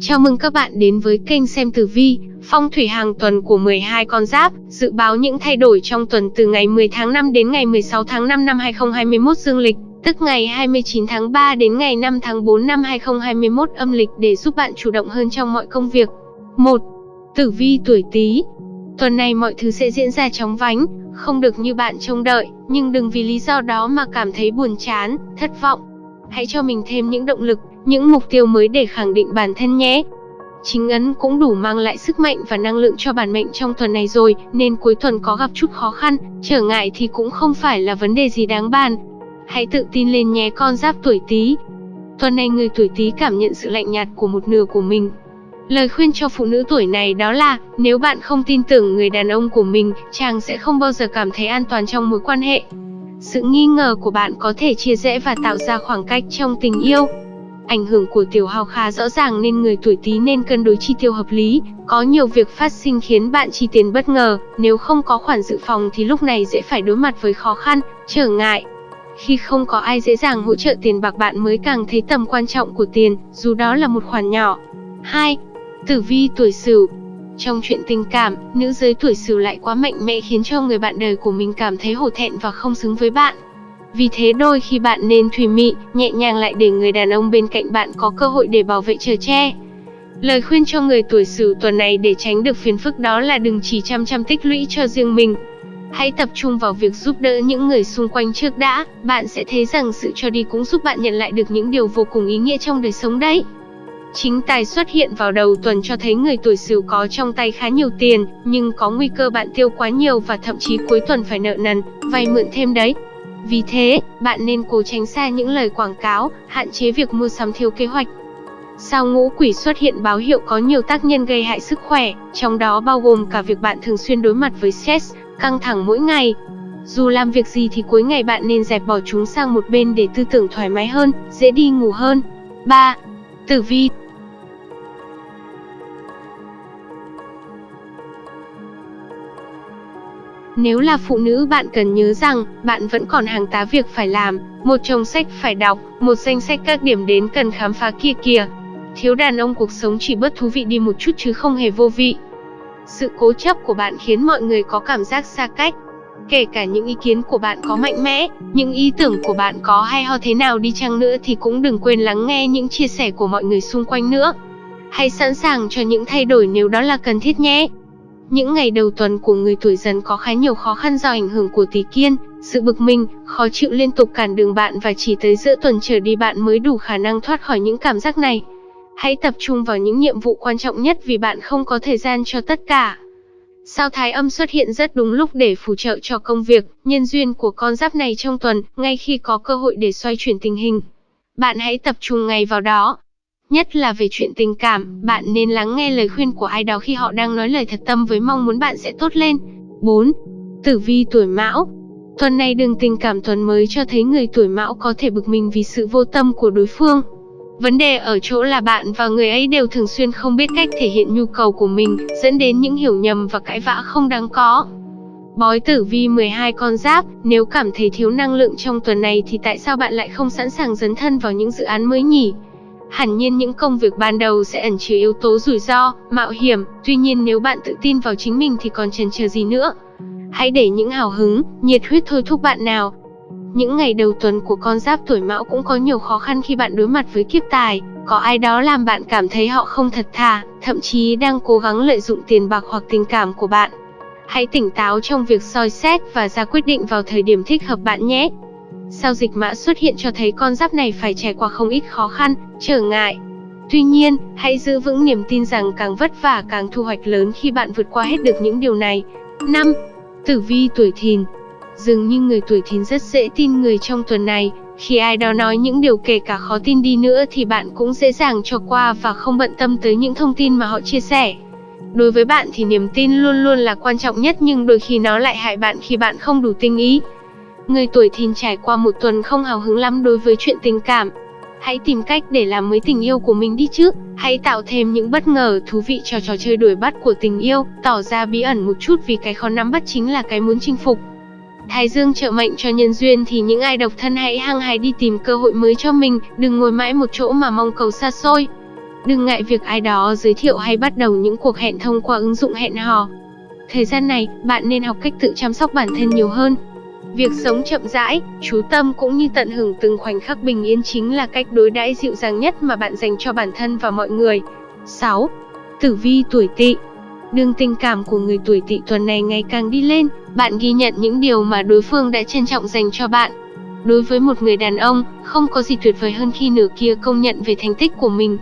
Chào mừng các bạn đến với kênh xem tử vi, phong thủy hàng tuần của 12 con giáp, dự báo những thay đổi trong tuần từ ngày 10 tháng 5 đến ngày 16 tháng 5 năm 2021 dương lịch, tức ngày 29 tháng 3 đến ngày 5 tháng 4 năm 2021 âm lịch để giúp bạn chủ động hơn trong mọi công việc. 1. Tử vi tuổi Tý. Tuần này mọi thứ sẽ diễn ra chóng vánh, không được như bạn trông đợi, nhưng đừng vì lý do đó mà cảm thấy buồn chán, thất vọng. Hãy cho mình thêm những động lực, những mục tiêu mới để khẳng định bản thân nhé. Chính ấn cũng đủ mang lại sức mạnh và năng lượng cho bản mệnh trong tuần này rồi, nên cuối tuần có gặp chút khó khăn, trở ngại thì cũng không phải là vấn đề gì đáng bàn. Hãy tự tin lên nhé con giáp tuổi Tý. Tuần này người tuổi Tý cảm nhận sự lạnh nhạt của một nửa của mình. Lời khuyên cho phụ nữ tuổi này đó là, nếu bạn không tin tưởng người đàn ông của mình, chàng sẽ không bao giờ cảm thấy an toàn trong mối quan hệ. Sự nghi ngờ của bạn có thể chia rẽ và tạo ra khoảng cách trong tình yêu. Ảnh hưởng của tiểu hào khá rõ ràng nên người tuổi Tý nên cân đối chi tiêu hợp lý, có nhiều việc phát sinh khiến bạn chi tiền bất ngờ, nếu không có khoản dự phòng thì lúc này dễ phải đối mặt với khó khăn, trở ngại. Khi không có ai dễ dàng hỗ trợ tiền bạc bạn mới càng thấy tầm quan trọng của tiền, dù đó là một khoản nhỏ. 2. Tử vi tuổi Sửu trong chuyện tình cảm, nữ giới tuổi Sửu lại quá mạnh mẽ khiến cho người bạn đời của mình cảm thấy hổ thẹn và không xứng với bạn. Vì thế đôi khi bạn nên thùy mị, nhẹ nhàng lại để người đàn ông bên cạnh bạn có cơ hội để bảo vệ chờ che. Lời khuyên cho người tuổi Sửu tuần này để tránh được phiền phức đó là đừng chỉ chăm chăm tích lũy cho riêng mình. Hãy tập trung vào việc giúp đỡ những người xung quanh trước đã, bạn sẽ thấy rằng sự cho đi cũng giúp bạn nhận lại được những điều vô cùng ý nghĩa trong đời sống đấy. Chính tài xuất hiện vào đầu tuần cho thấy người tuổi Sửu có trong tay khá nhiều tiền, nhưng có nguy cơ bạn tiêu quá nhiều và thậm chí cuối tuần phải nợ nần, vay mượn thêm đấy. Vì thế, bạn nên cố tránh xa những lời quảng cáo, hạn chế việc mua sắm thiếu kế hoạch. Sao ngũ quỷ xuất hiện báo hiệu có nhiều tác nhân gây hại sức khỏe, trong đó bao gồm cả việc bạn thường xuyên đối mặt với stress, căng thẳng mỗi ngày. Dù làm việc gì thì cuối ngày bạn nên dẹp bỏ chúng sang một bên để tư tưởng thoải mái hơn, dễ đi ngủ hơn. 3. Tử vi Nếu là phụ nữ bạn cần nhớ rằng, bạn vẫn còn hàng tá việc phải làm, một chồng sách phải đọc, một danh sách các điểm đến cần khám phá kia kìa. Thiếu đàn ông cuộc sống chỉ bớt thú vị đi một chút chứ không hề vô vị. Sự cố chấp của bạn khiến mọi người có cảm giác xa cách. Kể cả những ý kiến của bạn có mạnh mẽ, những ý tưởng của bạn có hay ho thế nào đi chăng nữa thì cũng đừng quên lắng nghe những chia sẻ của mọi người xung quanh nữa. Hãy sẵn sàng cho những thay đổi nếu đó là cần thiết nhé. Những ngày đầu tuần của người tuổi dần có khá nhiều khó khăn do ảnh hưởng của tỷ kiên, sự bực mình, khó chịu liên tục cản đường bạn và chỉ tới giữa tuần trở đi bạn mới đủ khả năng thoát khỏi những cảm giác này. Hãy tập trung vào những nhiệm vụ quan trọng nhất vì bạn không có thời gian cho tất cả. Sao thái âm xuất hiện rất đúng lúc để phù trợ cho công việc, nhân duyên của con giáp này trong tuần, ngay khi có cơ hội để xoay chuyển tình hình. Bạn hãy tập trung ngay vào đó, Nhất là về chuyện tình cảm, bạn nên lắng nghe lời khuyên của ai đó khi họ đang nói lời thật tâm với mong muốn bạn sẽ tốt lên. 4. Tử vi tuổi Mão Tuần này đường tình cảm tuần mới cho thấy người tuổi Mão có thể bực mình vì sự vô tâm của đối phương. Vấn đề ở chỗ là bạn và người ấy đều thường xuyên không biết cách thể hiện nhu cầu của mình, dẫn đến những hiểu nhầm và cãi vã không đáng có. Bói tử vi 12 con giáp, nếu cảm thấy thiếu năng lượng trong tuần này thì tại sao bạn lại không sẵn sàng dấn thân vào những dự án mới nhỉ? Hẳn nhiên những công việc ban đầu sẽ ẩn chứa yếu tố rủi ro, mạo hiểm, tuy nhiên nếu bạn tự tin vào chính mình thì còn chần chờ gì nữa. Hãy để những hào hứng, nhiệt huyết thôi thúc bạn nào. Những ngày đầu tuần của con giáp tuổi mão cũng có nhiều khó khăn khi bạn đối mặt với kiếp tài, có ai đó làm bạn cảm thấy họ không thật thà, thậm chí đang cố gắng lợi dụng tiền bạc hoặc tình cảm của bạn. Hãy tỉnh táo trong việc soi xét và ra quyết định vào thời điểm thích hợp bạn nhé. Sao dịch mã xuất hiện cho thấy con giáp này phải trải qua không ít khó khăn, trở ngại. Tuy nhiên, hãy giữ vững niềm tin rằng càng vất vả càng thu hoạch lớn khi bạn vượt qua hết được những điều này. 5. Tử vi tuổi thìn Dường như người tuổi thìn rất dễ tin người trong tuần này, khi ai đó nói những điều kể cả khó tin đi nữa thì bạn cũng dễ dàng cho qua và không bận tâm tới những thông tin mà họ chia sẻ. Đối với bạn thì niềm tin luôn luôn là quan trọng nhất nhưng đôi khi nó lại hại bạn khi bạn không đủ tinh ý. Người tuổi thìn trải qua một tuần không hào hứng lắm đối với chuyện tình cảm. Hãy tìm cách để làm mới tình yêu của mình đi chứ. Hãy tạo thêm những bất ngờ thú vị cho trò chơi đuổi bắt của tình yêu, tỏ ra bí ẩn một chút vì cái khó nắm bắt chính là cái muốn chinh phục. Thái Dương trợ mệnh cho nhân duyên thì những ai độc thân hãy hăng hái đi tìm cơ hội mới cho mình, đừng ngồi mãi một chỗ mà mong cầu xa xôi. Đừng ngại việc ai đó giới thiệu hay bắt đầu những cuộc hẹn thông qua ứng dụng hẹn hò. Thời gian này, bạn nên học cách tự chăm sóc bản thân nhiều hơn. Việc sống chậm rãi, chú tâm cũng như tận hưởng từng khoảnh khắc bình yên chính là cách đối đãi dịu dàng nhất mà bạn dành cho bản thân và mọi người. 6. Tử vi tuổi Tỵ Đường tình cảm của người tuổi Tỵ tuần này ngày càng đi lên, bạn ghi nhận những điều mà đối phương đã trân trọng dành cho bạn. Đối với một người đàn ông, không có gì tuyệt vời hơn khi nửa kia công nhận về thành tích của mình.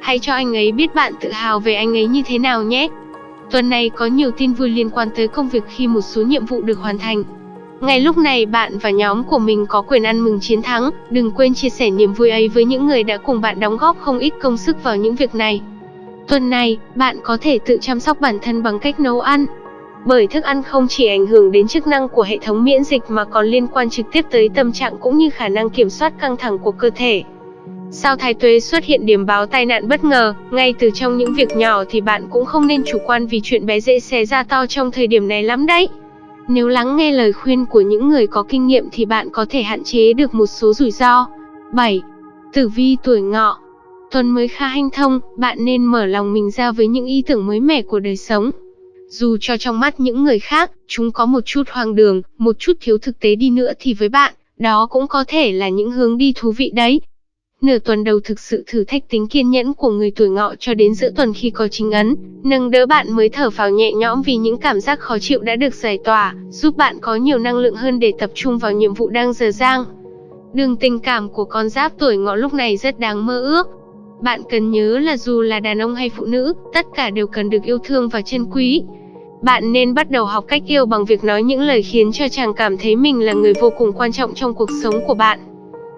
Hãy cho anh ấy biết bạn tự hào về anh ấy như thế nào nhé. Tuần này có nhiều tin vui liên quan tới công việc khi một số nhiệm vụ được hoàn thành. Ngay lúc này bạn và nhóm của mình có quyền ăn mừng chiến thắng, đừng quên chia sẻ niềm vui ấy với những người đã cùng bạn đóng góp không ít công sức vào những việc này. Tuần này, bạn có thể tự chăm sóc bản thân bằng cách nấu ăn. Bởi thức ăn không chỉ ảnh hưởng đến chức năng của hệ thống miễn dịch mà còn liên quan trực tiếp tới tâm trạng cũng như khả năng kiểm soát căng thẳng của cơ thể. Sao thái tuế xuất hiện điểm báo tai nạn bất ngờ, ngay từ trong những việc nhỏ thì bạn cũng không nên chủ quan vì chuyện bé dễ xé ra to trong thời điểm này lắm đấy. Nếu lắng nghe lời khuyên của những người có kinh nghiệm thì bạn có thể hạn chế được một số rủi ro. 7. Tử vi tuổi ngọ Tuần mới khá hanh thông, bạn nên mở lòng mình ra với những ý tưởng mới mẻ của đời sống. Dù cho trong mắt những người khác, chúng có một chút hoang đường, một chút thiếu thực tế đi nữa thì với bạn, đó cũng có thể là những hướng đi thú vị đấy. Nửa tuần đầu thực sự thử thách tính kiên nhẫn của người tuổi ngọ cho đến giữa tuần khi có chính ấn, nâng đỡ bạn mới thở phào nhẹ nhõm vì những cảm giác khó chịu đã được giải tỏa, giúp bạn có nhiều năng lượng hơn để tập trung vào nhiệm vụ đang dở dang. Đường tình cảm của con giáp tuổi ngọ lúc này rất đáng mơ ước. Bạn cần nhớ là dù là đàn ông hay phụ nữ, tất cả đều cần được yêu thương và trân quý. Bạn nên bắt đầu học cách yêu bằng việc nói những lời khiến cho chàng cảm thấy mình là người vô cùng quan trọng trong cuộc sống của bạn.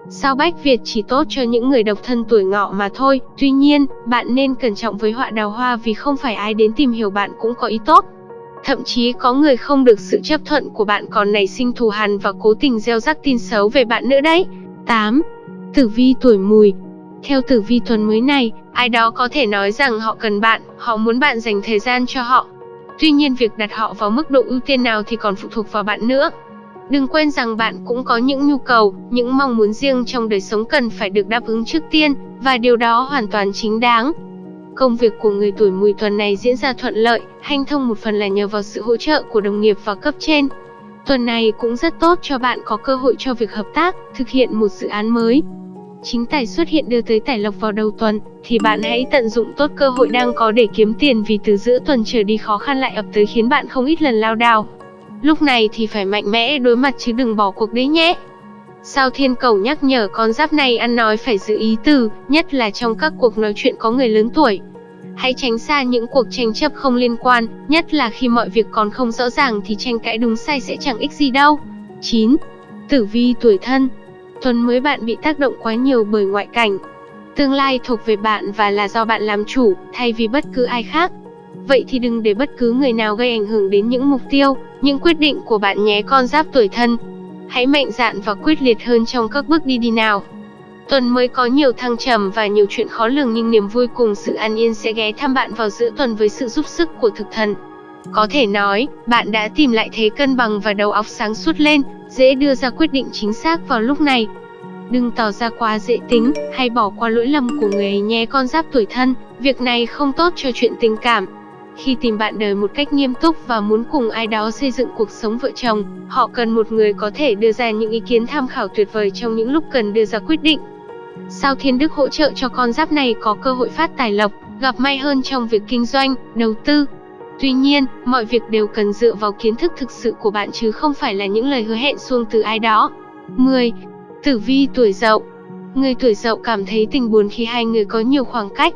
Sao Bách Việt chỉ tốt cho những người độc thân tuổi ngọ mà thôi, tuy nhiên, bạn nên cẩn trọng với họa đào hoa vì không phải ai đến tìm hiểu bạn cũng có ý tốt. Thậm chí có người không được sự chấp thuận của bạn còn nảy sinh thù hằn và cố tình gieo rắc tin xấu về bạn nữa đấy. 8. Tử vi tuổi mùi Theo tử vi tuần mới này, ai đó có thể nói rằng họ cần bạn, họ muốn bạn dành thời gian cho họ. Tuy nhiên việc đặt họ vào mức độ ưu tiên nào thì còn phụ thuộc vào bạn nữa. Đừng quên rằng bạn cũng có những nhu cầu, những mong muốn riêng trong đời sống cần phải được đáp ứng trước tiên, và điều đó hoàn toàn chính đáng. Công việc của người tuổi mùi tuần này diễn ra thuận lợi, hanh thông một phần là nhờ vào sự hỗ trợ của đồng nghiệp và cấp trên. Tuần này cũng rất tốt cho bạn có cơ hội cho việc hợp tác, thực hiện một dự án mới. Chính tài xuất hiện đưa tới tài lộc vào đầu tuần, thì bạn hãy tận dụng tốt cơ hội đang có để kiếm tiền vì từ giữa tuần trở đi khó khăn lại ập tới khiến bạn không ít lần lao đao. Lúc này thì phải mạnh mẽ đối mặt chứ đừng bỏ cuộc đấy nhé. Sao thiên cầu nhắc nhở con giáp này ăn nói phải giữ ý từ, nhất là trong các cuộc nói chuyện có người lớn tuổi. Hãy tránh xa những cuộc tranh chấp không liên quan, nhất là khi mọi việc còn không rõ ràng thì tranh cãi đúng sai sẽ chẳng ích gì đâu. 9. Tử vi tuổi thân Tuần mới bạn bị tác động quá nhiều bởi ngoại cảnh. Tương lai thuộc về bạn và là do bạn làm chủ, thay vì bất cứ ai khác. Vậy thì đừng để bất cứ người nào gây ảnh hưởng đến những mục tiêu, những quyết định của bạn nhé con giáp tuổi thân. Hãy mạnh dạn và quyết liệt hơn trong các bước đi đi nào. Tuần mới có nhiều thăng trầm và nhiều chuyện khó lường nhưng niềm vui cùng sự an yên sẽ ghé thăm bạn vào giữa tuần với sự giúp sức của thực thần. Có thể nói, bạn đã tìm lại thế cân bằng và đầu óc sáng suốt lên, dễ đưa ra quyết định chính xác vào lúc này. Đừng tỏ ra quá dễ tính, hay bỏ qua lỗi lầm của người ấy nhé con giáp tuổi thân, việc này không tốt cho chuyện tình cảm, khi tìm bạn đời một cách nghiêm túc và muốn cùng ai đó xây dựng cuộc sống vợ chồng, họ cần một người có thể đưa ra những ý kiến tham khảo tuyệt vời trong những lúc cần đưa ra quyết định. Sao Thiên Đức hỗ trợ cho con giáp này có cơ hội phát tài lộc, gặp may hơn trong việc kinh doanh, đầu tư. Tuy nhiên, mọi việc đều cần dựa vào kiến thức thực sự của bạn chứ không phải là những lời hứa hẹn xuông từ ai đó. 10. Tử vi tuổi dậu Người tuổi dậu cảm thấy tình buồn khi hai người có nhiều khoảng cách,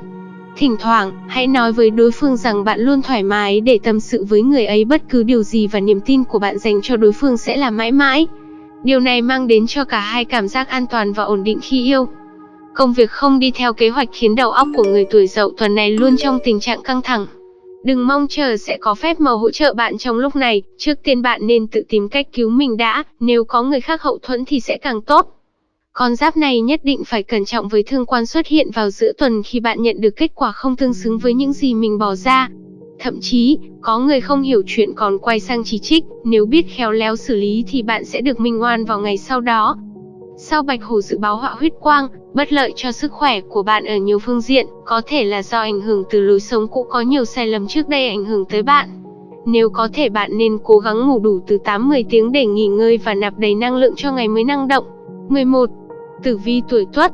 Thỉnh thoảng, hãy nói với đối phương rằng bạn luôn thoải mái để tâm sự với người ấy bất cứ điều gì và niềm tin của bạn dành cho đối phương sẽ là mãi mãi. Điều này mang đến cho cả hai cảm giác an toàn và ổn định khi yêu. Công việc không đi theo kế hoạch khiến đầu óc của người tuổi dậu tuần này luôn trong tình trạng căng thẳng. Đừng mong chờ sẽ có phép màu hỗ trợ bạn trong lúc này, trước tiên bạn nên tự tìm cách cứu mình đã, nếu có người khác hậu thuẫn thì sẽ càng tốt. Con giáp này nhất định phải cẩn trọng với thương quan xuất hiện vào giữa tuần khi bạn nhận được kết quả không tương xứng với những gì mình bỏ ra. Thậm chí, có người không hiểu chuyện còn quay sang chỉ trích, nếu biết khéo léo xử lý thì bạn sẽ được minh oan vào ngày sau đó. Sau Bạch Hổ dự báo họa huyết quang, bất lợi cho sức khỏe của bạn ở nhiều phương diện, có thể là do ảnh hưởng từ lối sống cũ có nhiều sai lầm trước đây ảnh hưởng tới bạn. Nếu có thể bạn nên cố gắng ngủ đủ từ 8-10 tiếng để nghỉ ngơi và nạp đầy năng lượng cho ngày mới năng động. 11. Tử vi tuổi Tuất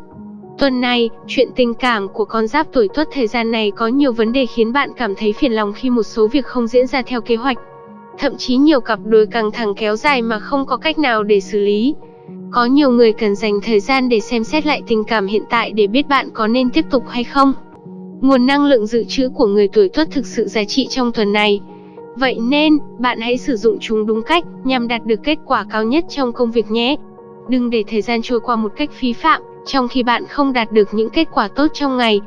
Tuần này, chuyện tình cảm của con giáp tuổi Tuất thời gian này có nhiều vấn đề khiến bạn cảm thấy phiền lòng khi một số việc không diễn ra theo kế hoạch. Thậm chí nhiều cặp đôi căng thẳng kéo dài mà không có cách nào để xử lý. Có nhiều người cần dành thời gian để xem xét lại tình cảm hiện tại để biết bạn có nên tiếp tục hay không. Nguồn năng lượng dự trữ của người tuổi Tuất thực sự giá trị trong tuần này. Vậy nên, bạn hãy sử dụng chúng đúng cách nhằm đạt được kết quả cao nhất trong công việc nhé. Đừng để thời gian trôi qua một cách phí phạm, trong khi bạn không đạt được những kết quả tốt trong ngày.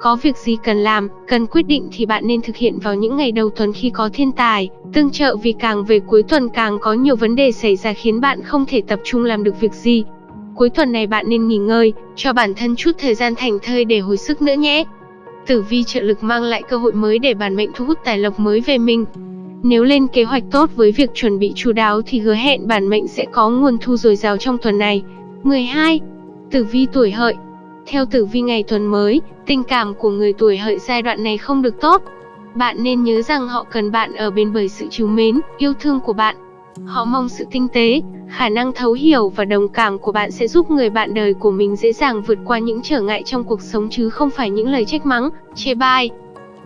Có việc gì cần làm, cần quyết định thì bạn nên thực hiện vào những ngày đầu tuần khi có thiên tài, tương trợ vì càng về cuối tuần càng có nhiều vấn đề xảy ra khiến bạn không thể tập trung làm được việc gì. Cuối tuần này bạn nên nghỉ ngơi, cho bản thân chút thời gian thành thơi để hồi sức nữa nhé. Tử vi trợ lực mang lại cơ hội mới để bản mệnh thu hút tài lộc mới về mình. Nếu lên kế hoạch tốt với việc chuẩn bị chú đáo thì hứa hẹn bản mệnh sẽ có nguồn thu dồi dào trong tuần này. 12. Tử vi tuổi hợi Theo tử vi ngày tuần mới, tình cảm của người tuổi hợi giai đoạn này không được tốt. Bạn nên nhớ rằng họ cần bạn ở bên bởi sự chiều mến, yêu thương của bạn. Họ mong sự tinh tế, khả năng thấu hiểu và đồng cảm của bạn sẽ giúp người bạn đời của mình dễ dàng vượt qua những trở ngại trong cuộc sống chứ không phải những lời trách mắng, chê bai.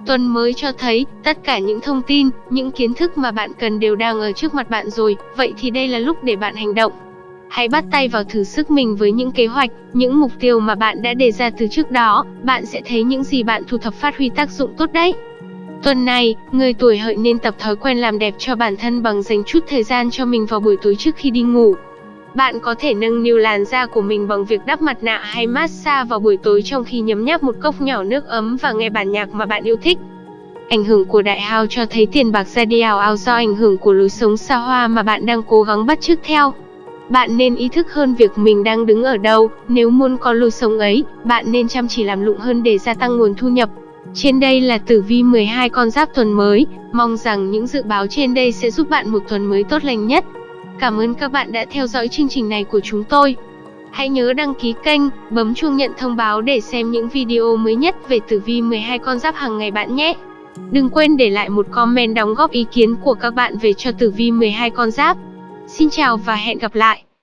Tuần mới cho thấy, tất cả những thông tin, những kiến thức mà bạn cần đều đang ở trước mặt bạn rồi, vậy thì đây là lúc để bạn hành động. Hãy bắt tay vào thử sức mình với những kế hoạch, những mục tiêu mà bạn đã đề ra từ trước đó, bạn sẽ thấy những gì bạn thu thập phát huy tác dụng tốt đấy. Tuần này, người tuổi hợi nên tập thói quen làm đẹp cho bản thân bằng dành chút thời gian cho mình vào buổi tối trước khi đi ngủ. Bạn có thể nâng niu làn da của mình bằng việc đắp mặt nạ hay massage vào buổi tối trong khi nhấm nháp một cốc nhỏ nước ấm và nghe bản nhạc mà bạn yêu thích. Ảnh hưởng của đại hao cho thấy tiền bạc ra đi ảo ao do ảnh hưởng của lối sống xa hoa mà bạn đang cố gắng bắt chước theo. Bạn nên ý thức hơn việc mình đang đứng ở đâu, nếu muốn có lối sống ấy, bạn nên chăm chỉ làm lụng hơn để gia tăng nguồn thu nhập. Trên đây là tử vi 12 con giáp tuần mới, mong rằng những dự báo trên đây sẽ giúp bạn một tuần mới tốt lành nhất. Cảm ơn các bạn đã theo dõi chương trình này của chúng tôi. Hãy nhớ đăng ký kênh, bấm chuông nhận thông báo để xem những video mới nhất về tử vi 12 con giáp hàng ngày bạn nhé. Đừng quên để lại một comment đóng góp ý kiến của các bạn về cho tử vi 12 con giáp. Xin chào và hẹn gặp lại.